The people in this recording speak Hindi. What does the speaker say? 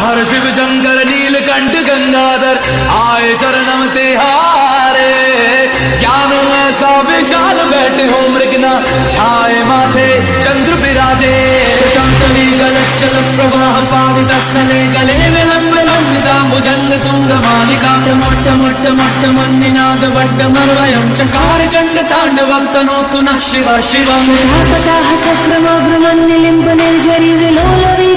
हर शिव शंकर नीलकंठ गंगाधर, आए शरणम तिहारे। ज्ञान ऐसा विशाल बैठे हो मृगना? छाए माथे चंद्र विराजे चंद्री गलचल प्रवाह पावित स्थले गले विलंब लंबिता भुजंग तुंग मालिका मोट्ट मोट्ट मोट्ट मन्निनाद वड्ड मर्वयं। चकार चंड तांडवं, तनोतु नः शिव शिवम्